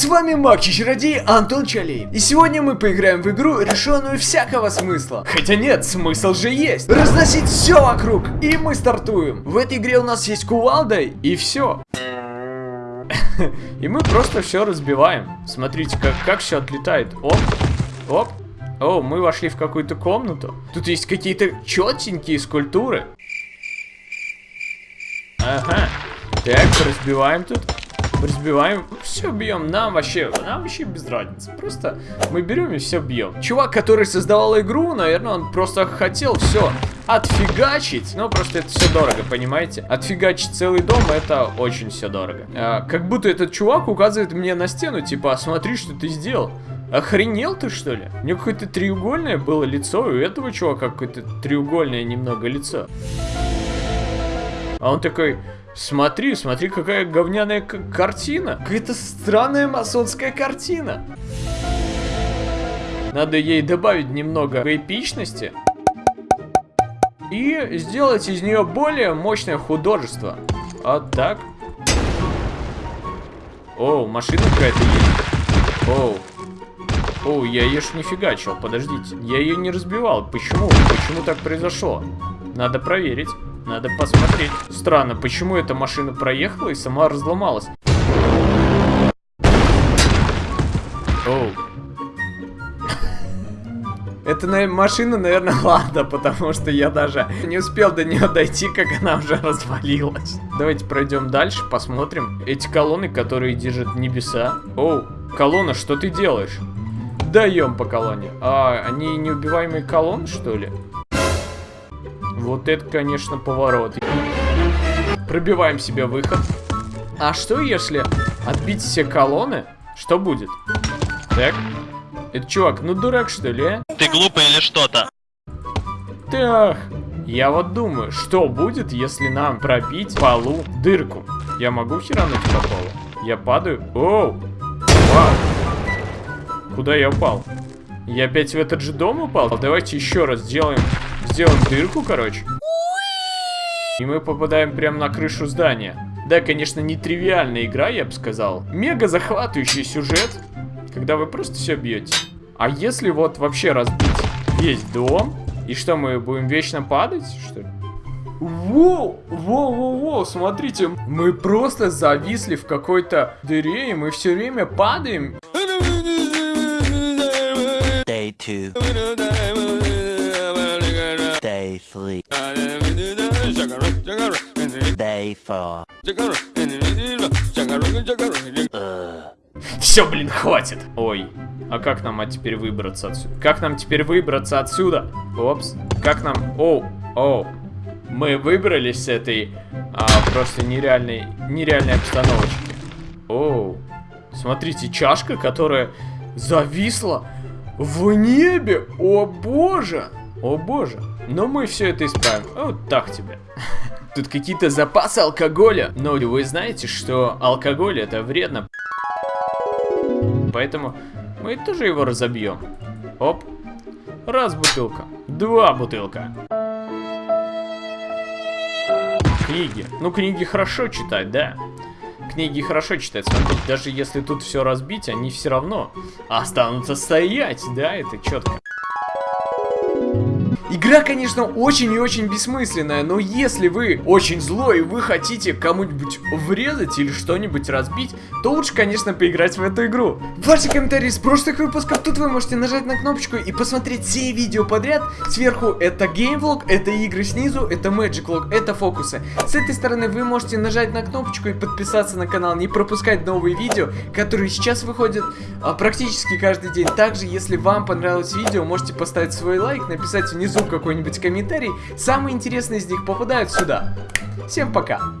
С вами Маг Чародей Антон Чалей. И сегодня мы поиграем в игру, решенную всякого смысла. Хотя нет, смысл же есть. Разносить все вокруг. И мы стартуем. В этой игре у нас есть кувалда и все. И мы просто все разбиваем. Смотрите, как, как все отлетает. Оп, оп. О, мы вошли в какую-то комнату. Тут есть какие-то четенькие скульптуры. Ага. Так, разбиваем тут. Разбиваем, все бьем, нам вообще, нам вообще без разницы. Просто мы берем и все бьем. Чувак, который создавал игру, наверное, он просто хотел все отфигачить. Но просто это все дорого, понимаете? Отфигачить целый дом, это очень все дорого. А, как будто этот чувак указывает мне на стену, типа, «А смотри, что ты сделал. Охренел ты, что ли? У него какое-то треугольное было лицо, и у этого чувака какое-то треугольное немного лицо. А он такой, смотри, смотри, какая говняная картина. Какая-то странная масонская картина. Надо ей добавить немного эпичности. И сделать из нее более мощное художество. А так. О, машина какая-то есть. Оу. О, я ее ж не фигачил, подождите. Я ее не разбивал. Почему? Почему так произошло? Надо проверить. Надо посмотреть. Странно, почему эта машина проехала и сама разломалась? Оу. Эта машина, наверное, ладно, потому что я даже не успел до нее дойти, как она уже развалилась. Давайте пройдем дальше, посмотрим. Эти колонны, которые держат небеса. Оу, колонна, что ты делаешь? Даем по колонне. А, они неубиваемые колонны, что ли? Вот это, конечно, поворот. Пробиваем себе выход. А что, если отбить все колонны? Что будет? Так. Это чувак, ну дурак, что ли, а? Ты глупый или что-то? Так. Я вот думаю, что будет, если нам пробить полу дырку? Я могу херануть по полу? Я падаю? Оу! Вау! Куда я упал? Я опять в этот же дом упал? Давайте еще раз сделаем сделаем дырку, короче. И мы попадаем прямо на крышу здания. Да, конечно, не тривиальная игра, я бы сказал. Мега захватывающий сюжет, когда вы просто все бьете. А если вот вообще разбить весь дом, и что, мы будем вечно падать, что ли? Воу, воу, воу, воу, смотрите, мы просто зависли в какой-то дыре, и мы все время падаем. Day two. Three. Day four. Все, блин, хватит. Ой, а как нам а теперь выбраться отсюда? Как нам теперь выбраться отсюда? Опс, как нам... Оу, оу. Мы выбрались с этой а, просто нереальной, нереальной обстановочки. Оу. Смотрите, чашка, которая зависла в небе. О боже. О боже. Но мы все это исправим. Вот так тебе. Тут какие-то запасы алкоголя. Но вы знаете, что алкоголь это вредно. Поэтому мы тоже его разобьем. Оп. Раз бутылка. Два бутылка. Книги. Ну, книги хорошо читать, да? Книги хорошо читать, смотрите, даже если тут все разбить, они все равно останутся стоять, да, это четко. Игра, конечно, очень и очень бессмысленная, но если вы очень злой и вы хотите кому-нибудь врезать или что-нибудь разбить, то лучше, конечно, поиграть в эту игру. Ваши комментарии с прошлых выпусков, тут вы можете нажать на кнопочку и посмотреть все видео подряд. Сверху это геймвлог, это игры снизу, это Magic Log, это фокусы. С этой стороны вы можете нажать на кнопочку и подписаться на канал, не пропускать новые видео, которые сейчас выходят а, практически каждый день. Также, если вам понравилось видео, можете поставить свой лайк, написать внизу какой-нибудь комментарий. Самые интересные из них попадают сюда. Всем пока!